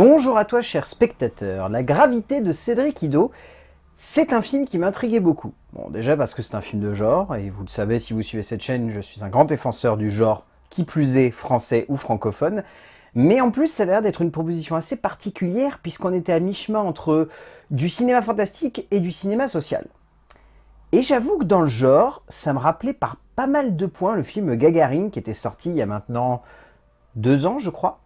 Bonjour à toi cher spectateur, La gravité de Cédric Ido, c'est un film qui m'intriguait beaucoup. Bon déjà parce que c'est un film de genre, et vous le savez si vous suivez cette chaîne, je suis un grand défenseur du genre, qui plus est français ou francophone, mais en plus ça a l'air d'être une proposition assez particulière puisqu'on était à mi-chemin entre du cinéma fantastique et du cinéma social. Et j'avoue que dans le genre, ça me rappelait par pas mal de points le film Gagarine qui était sorti il y a maintenant deux ans je crois,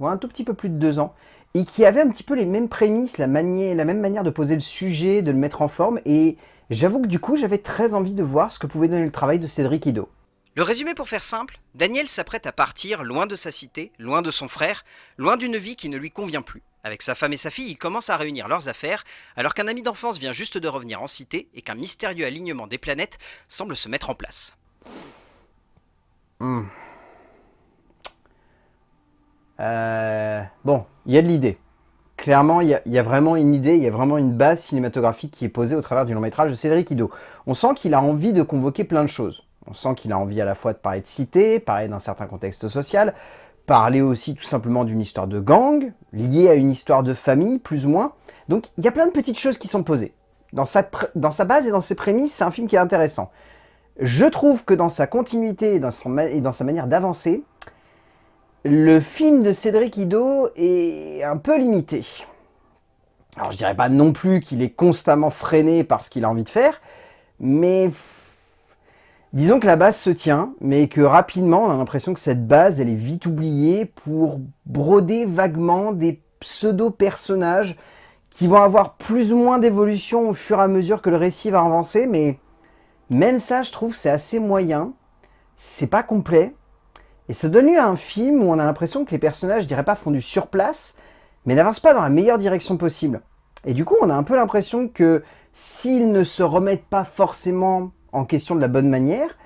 ou un tout petit peu plus de deux ans, et qui avait un petit peu les mêmes prémices, la, manière, la même manière de poser le sujet, de le mettre en forme, et j'avoue que du coup j'avais très envie de voir ce que pouvait donner le travail de Cédric Ido. Le résumé pour faire simple, Daniel s'apprête à partir loin de sa cité, loin de son frère, loin d'une vie qui ne lui convient plus. Avec sa femme et sa fille, il commence à réunir leurs affaires, alors qu'un ami d'enfance vient juste de revenir en cité et qu'un mystérieux alignement des planètes semble se mettre en place. Hmm. Euh, bon, il y a de l'idée. Clairement, il y, a, vraiment une idée, il y a vraiment une base cinématographique qui est posée au travers du long métrage de Cédric Ido. On sent qu'il a envie de convoquer plein de choses. On sent qu'il a envie à la fois de parler de cité, parler d'un certain contexte social, parler aussi tout simplement d'une histoire de gang, liée à une histoire de famille, plus ou moins. Donc il y a plein de petites choses qui sont posées. Dans sa, base et dans ses prémices, c'est un film qui est intéressant. Je trouve que dans sa continuité dans, son, et dans sa manière d'avancer, le film de Cédric Ido est un peu limité. Alors je dirais pas non plus qu'il est constamment freiné par ce qu'il a envie de faire, mais disons que la base se tient, mais que rapidement on a l'impression que cette base elle est vite oubliée pour broder vaguement des pseudo-personnages qui vont avoir plus ou moins d'évolution au fur et à mesure que le récit va avancer, mais même ça je trouve c'est assez moyen, c'est pas complet, et ça donne lieu à un film où on a l'impression que les personnages, je dirais pas, font du surplace, mais n'avancent pas dans la meilleure direction possible. Et du coup, on a un peu l'impression que s'ils ne se remettent pas forcément en question de la bonne manière,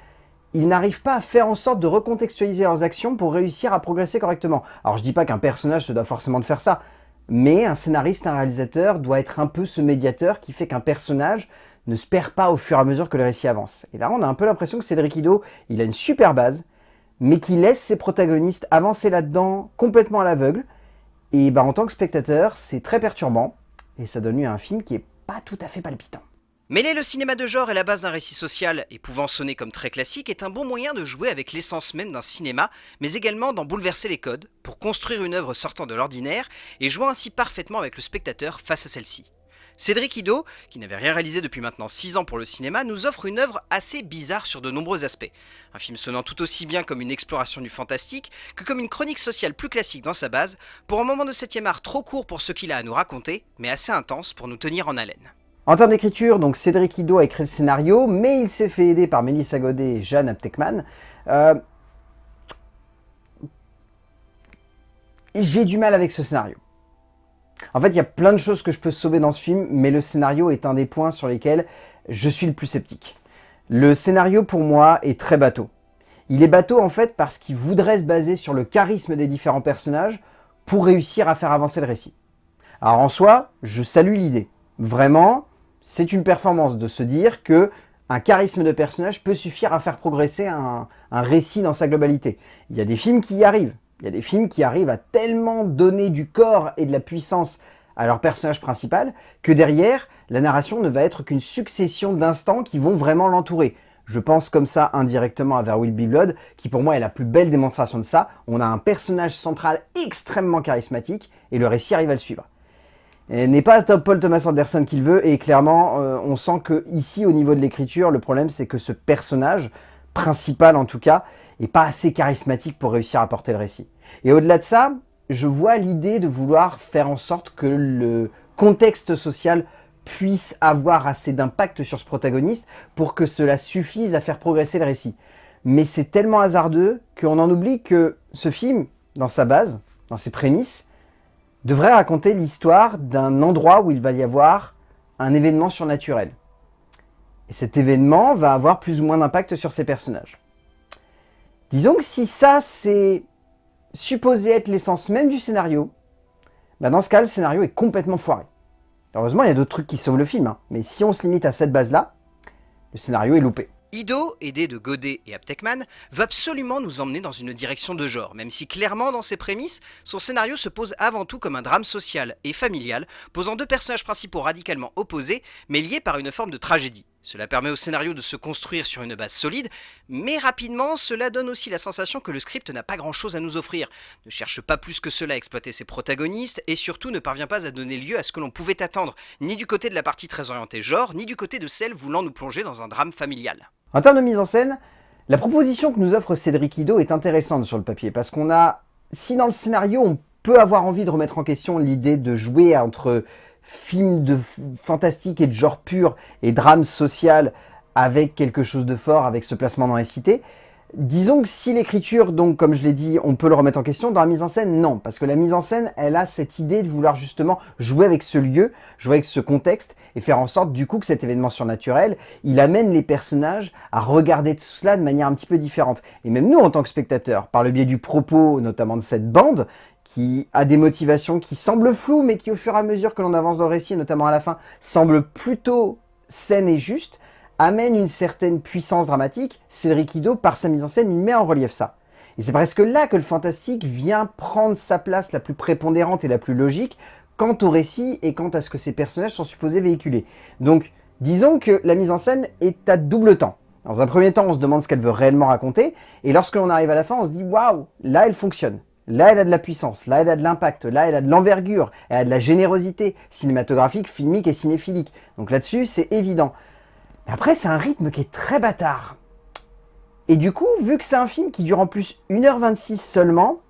ils n'arrivent pas à faire en sorte de recontextualiser leurs actions pour réussir à progresser correctement. Alors je dis pas qu'un personnage se doit forcément de faire ça, mais un scénariste, un réalisateur doit être un peu ce médiateur qui fait qu'un personnage ne se perd pas au fur et à mesure que le récit avance. Et là, on a un peu l'impression que Cédric Ido, il a une super base, mais qui laisse ses protagonistes avancer là-dedans complètement à l'aveugle. Et bah, en tant que spectateur, c'est très perturbant, et ça donne lieu à un film qui est pas tout à fait palpitant. Mêler le cinéma de genre et la base d'un récit social, et pouvant sonner comme très classique, est un bon moyen de jouer avec l'essence même d'un cinéma, mais également d'en bouleverser les codes, pour construire une œuvre sortant de l'ordinaire, et jouer ainsi parfaitement avec le spectateur face à celle-ci. Cédric Ido, qui n'avait rien réalisé depuis maintenant 6 ans pour le cinéma, nous offre une œuvre assez bizarre sur de nombreux aspects. Un film sonnant tout aussi bien comme une exploration du fantastique que comme une chronique sociale plus classique dans sa base, pour un moment de 7 art trop court pour ce qu'il a à nous raconter, mais assez intense pour nous tenir en haleine. En termes d'écriture, donc Cédric Ido a écrit le scénario, mais il s'est fait aider par Mélissa Godet et Jeanne Aptekman. Euh, j'ai du mal avec ce scénario. En fait, il y a plein de choses que je peux sauver dans ce film, mais le scénario est un des points sur lesquels je suis le plus sceptique. Le scénario, pour moi, est très bateau. Il est bateau, en fait, parce qu'il voudrait se baser sur le charisme des différents personnages pour réussir à faire avancer le récit. Alors en soi, je salue l'idée. Vraiment, c'est une performance de se dire que un charisme de personnage peut suffire à faire progresser un, un récit dans sa globalité. Il y a des films qui y arrivent. Il y a des films qui arrivent à tellement donner du corps et de la puissance à leur personnage principal que derrière, la narration ne va être qu'une succession d'instants qui vont vraiment l'entourer. Je pense comme ça indirectement à There Will Be Blood, qui pour moi est la plus belle démonstration de ça. On a un personnage central extrêmement charismatique, et le récit arrive à le suivre. N'est pas Paul Thomas Anderson qu'il veut, et clairement, euh, on sent que ici, au niveau de l'écriture, le problème c'est que ce personnage, principal en tout cas, et pas assez charismatique pour réussir à porter le récit. Et au-delà de ça, je vois l'idée de vouloir faire en sorte que le contexte social puisse avoir assez d'impact sur ce protagoniste pour que cela suffise à faire progresser le récit. Mais c'est tellement hasardeux qu'on en oublie que ce film, dans sa base, dans ses prémices, devrait raconter l'histoire d'un endroit où il va y avoir un événement surnaturel. Et cet événement va avoir plus ou moins d'impact sur ses personnages. Disons que si ça, c'est supposé être l'essence même du scénario, bah dans ce cas, le scénario est complètement foiré. Heureusement, il y a d'autres trucs qui sauvent le film, hein. mais si on se limite à cette base-là, le scénario est loupé. Ido, aidé de Godet et Aptekman, veut absolument nous emmener dans une direction de genre, même si clairement dans ses prémices, son scénario se pose avant tout comme un drame social et familial, posant deux personnages principaux radicalement opposés, mais liés par une forme de tragédie. Cela permet au scénario de se construire sur une base solide, mais rapidement, cela donne aussi la sensation que le script n'a pas grand chose à nous offrir, ne cherche pas plus que cela à exploiter ses protagonistes, et surtout ne parvient pas à donner lieu à ce que l'on pouvait attendre, ni du côté de la partie très orientée genre, ni du côté de celle voulant nous plonger dans un drame familial. En termes de mise en scène, la proposition que nous offre Cédric Ido est intéressante sur le papier, parce qu'on a, si dans le scénario on peut avoir envie de remettre en question l'idée de jouer entre film de fantastique et de genre pur et drame social avec quelque chose de fort, avec ce placement dans les cités. Disons que si l'écriture, donc comme je l'ai dit, on peut le remettre en question, dans la mise en scène, non. Parce que la mise en scène, elle a cette idée de vouloir justement jouer avec ce lieu, jouer avec ce contexte, et faire en sorte du coup que cet événement surnaturel, il amène les personnages à regarder tout cela de manière un petit peu différente. Et même nous, en tant que spectateurs, par le biais du propos, notamment de cette bande, qui a des motivations qui semblent floues, mais qui au fur et à mesure que l'on avance dans le récit, notamment à la fin, semblent plutôt saines et justes, amène une certaine puissance dramatique. Cédric Ido, par sa mise en scène, met en relief ça. Et c'est presque là que le fantastique vient prendre sa place la plus prépondérante et la plus logique quant au récit et quant à ce que ces personnages sont supposés véhiculer. Donc, disons que la mise en scène est à double temps. Dans un premier temps, on se demande ce qu'elle veut réellement raconter, et lorsque l'on arrive à la fin, on se dit « Waouh, là elle fonctionne ». Là, elle a de la puissance, là, elle a de l'impact, là, elle a de l'envergure, elle a de la générosité cinématographique, filmique et cinéphilique. Donc là-dessus, c'est évident. Après, c'est un rythme qui est très bâtard. Et du coup, vu que c'est un film qui dure en plus 1h26 seulement,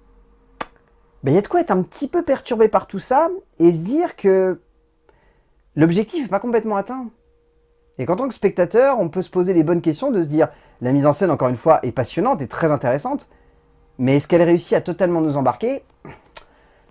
ben, il y a de quoi être un petit peu perturbé par tout ça et se dire que l'objectif n'est pas complètement atteint. Et qu'en tant que spectateur, on peut se poser les bonnes questions de se dire la mise en scène, encore une fois, est passionnante et très intéressante, mais est-ce qu'elle réussit à totalement nous embarquer?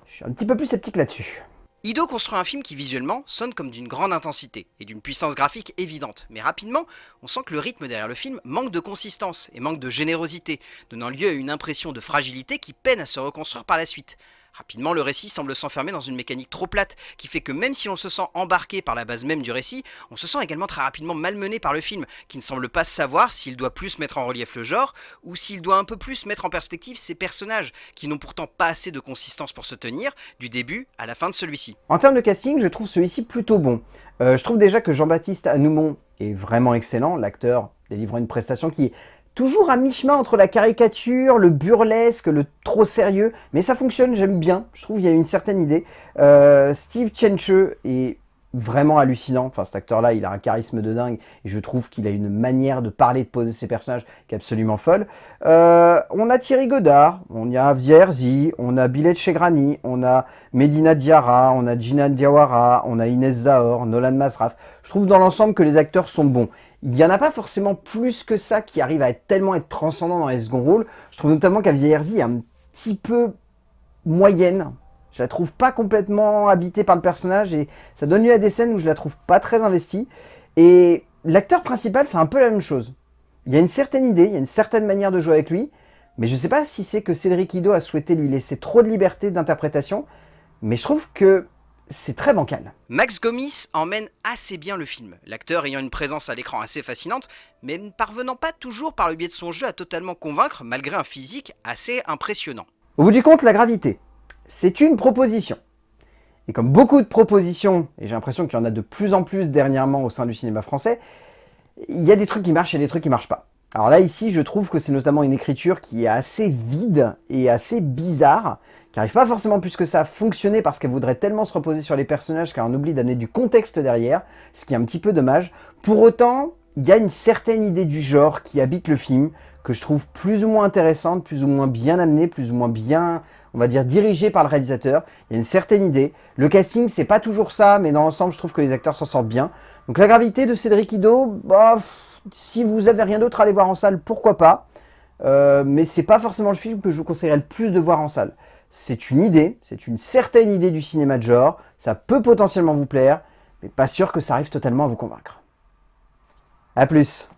Je suis un petit peu plus sceptique là-dessus. Ido construit un film qui visuellement sonne comme d'une grande intensité et d'une puissance graphique évidente, mais rapidement, on sent que le rythme derrière le film manque de consistance et manque de générosité, donnant lieu à une impression de fragilité qui peine à se reconstruire par la suite. Rapidement, le récit semble s'enfermer dans une mécanique trop plate, qui fait que même si on se sent embarqué par la base même du récit, on se sent également très rapidement malmené par le film, qui ne semble pas savoir s'il doit plus mettre en relief le genre, ou s'il doit un peu plus mettre en perspective ses personnages, qui n'ont pourtant pas assez de consistance pour se tenir, du début à la fin de celui-ci. En termes de casting, je trouve celui-ci plutôt bon. Euh, je trouve déjà que Jean-Baptiste Anoumon est vraiment excellent, l'acteur délivrant une prestation qui toujours à mi-chemin entre la caricature, le burlesque, le trop sérieux, mais ça fonctionne, j'aime bien, je trouve qu'il y a une certaine idée. Euh, Steve Chenche est vraiment hallucinant, enfin cet acteur-là, il a un charisme de dingue, et je trouve qu'il a une manière de parler, de poser ses personnages qui est absolument folle. Euh, on a Thierry Godard, on y a Vierzi, on a Billet Chegrani, on a Medina Diarra, on a Gina Diawara, on a Inès Zahor, Nolan Masraf. Je trouve dans l'ensemble que les acteurs sont bons. Il n'y en a pas forcément plus que ça qui arrive à être tellement transcendant dans les seconds rôles. Je trouve notamment qu'Avia Herzi est un petit peu moyenne. Je la trouve pas complètement habitée par le personnage et ça donne lieu à des scènes où je la trouve pas très investie. Et l'acteur principal, c'est un peu la même chose. Il y a une certaine idée, il y a une certaine manière de jouer avec lui, mais je ne sais pas si c'est que Cédric Ido a souhaité lui laisser trop de liberté d'interprétation, mais je trouve que c'est très bancal. Max Gomis emmène assez bien le film, l'acteur ayant une présence à l'écran assez fascinante, mais ne parvenant pas toujours par le biais de son jeu à totalement convaincre malgré un physique assez impressionnant. Au bout du compte, la gravité, c'est une proposition. Et comme beaucoup de propositions, et j'ai l'impression qu'il y en a de plus en plus dernièrement au sein du cinéma français, il y a des trucs qui marchent et des trucs qui marchent pas. Alors là, ici, je trouve que c'est notamment une écriture qui est assez vide et assez bizarre, qui n'arrive pas forcément plus que ça à fonctionner parce qu'elle voudrait tellement se reposer sur les personnages qu'elle en oublie d'amener du contexte derrière, ce qui est un petit peu dommage. Pour autant, il y a une certaine idée du genre qui habite le film, que je trouve plus ou moins intéressante, plus ou moins bien amenée, plus ou moins bien, on va dire, dirigée par le réalisateur. Il y a une certaine idée. Le casting, c'est pas toujours ça, mais dans l'ensemble, je trouve que les acteurs s'en sortent bien. Donc la gravité de Cédric Ido, bah, si vous avez rien d'autre à aller voir en salle, pourquoi pas. Euh, mais c'est pas forcément le film que je vous conseillerais le plus de voir en salle. C'est une idée, c'est une certaine idée du cinéma de genre, ça peut potentiellement vous plaire, mais pas sûr que ça arrive totalement à vous convaincre. A plus